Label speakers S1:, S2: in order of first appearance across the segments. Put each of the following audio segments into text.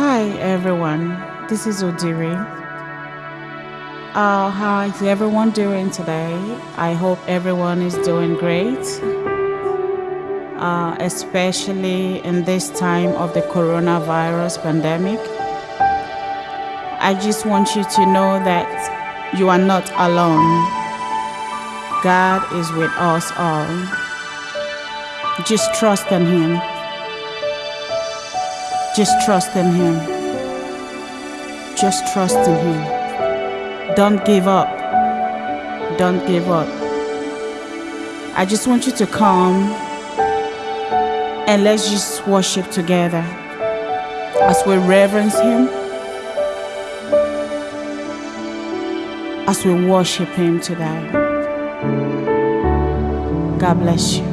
S1: everyone. This is Odiri. Uh, how is everyone doing today? I hope everyone is doing great, uh, especially in this time of the coronavirus pandemic. I just want you to know that you are not alone. God is with us all. Just trust in Him. Just trust in Him. Just trust in Him. Don't give up. Don't give up. I just want you to come and let's just worship together as we reverence Him, as we worship Him today. God bless you.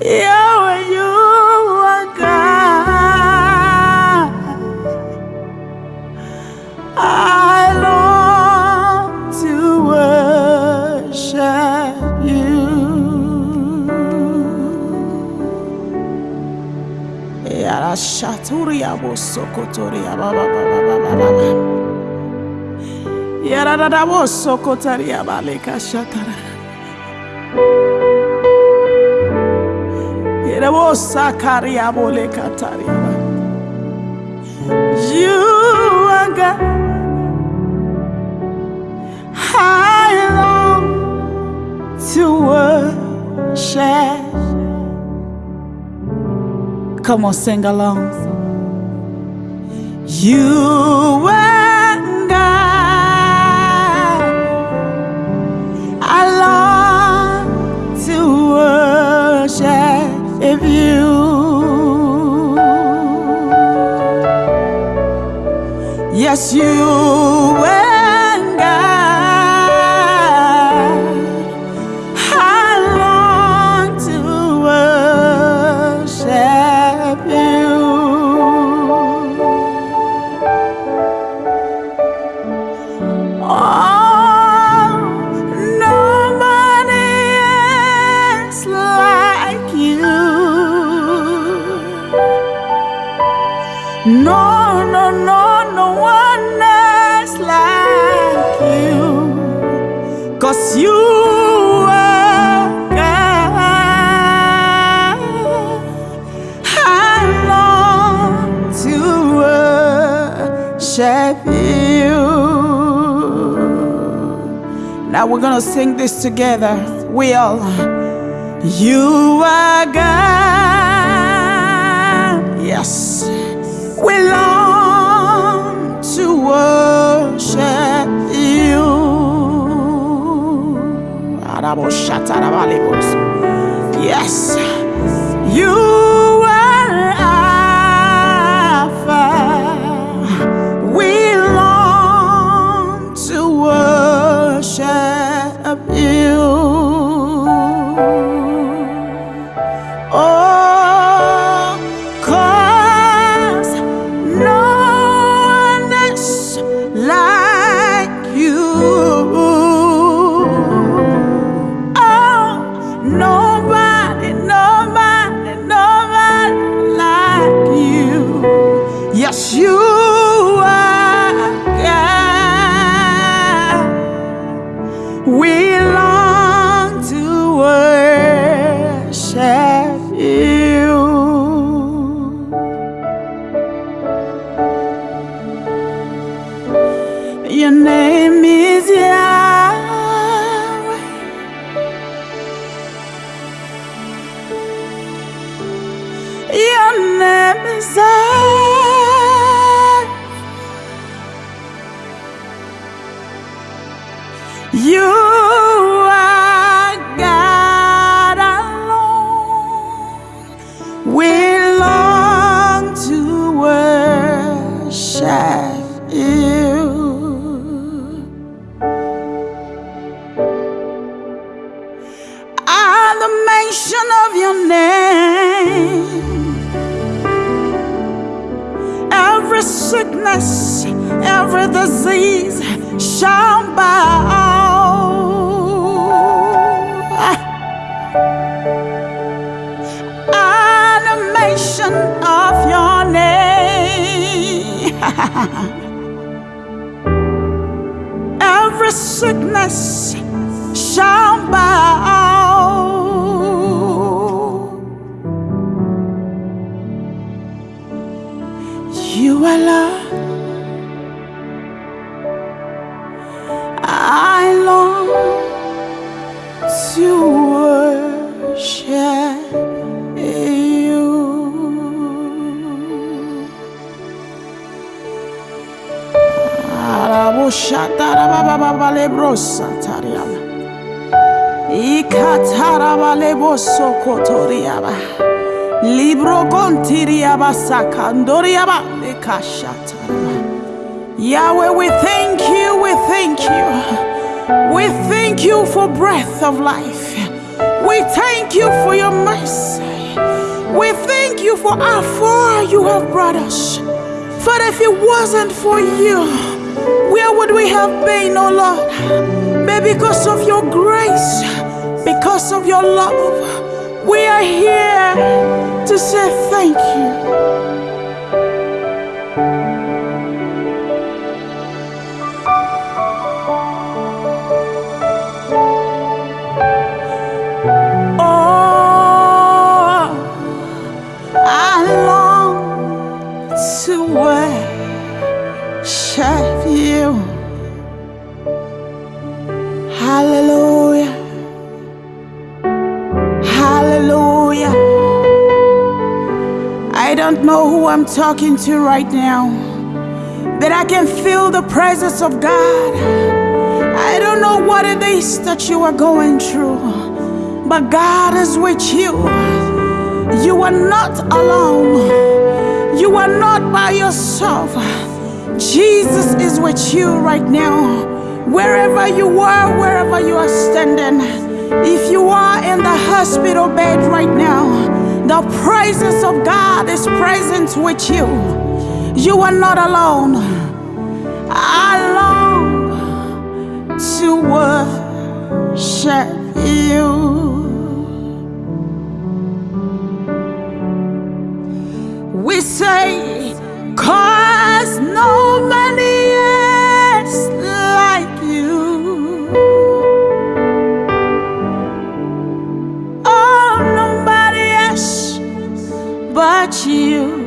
S1: Are God. I long to worship you. Yara. Yara dada bosokotaria baleka shatara. You are God. I long to worship. Come on, sing along. You are Yes, you are God. I long to worship you. Oh, no, you. Now we're gonna sing this together. We all. You are God. Yes. We long to worship you. Yes. You You are God alone. We long to worship you. At the mention of your name, every sickness, every disease shall bow. Every sickness shall bow. Yahweh, we thank you, we thank you. We thank you for breath of life. We thank you for your mercy. We thank you for how far you have brought us. Father, if it wasn't for you, where would we have been, oh Lord? But because of your grace, because of your love, we are here to say thank you. Know who I'm talking to right now, but I can feel the presence of God. I don't know what it is that you are going through, but God is with you. You are not alone. You are not by yourself. Jesus is with you right now. Wherever you are, wherever you are standing, if you are in the hospital bed right now, the presence of God is present with you. You are not alone. I long but you.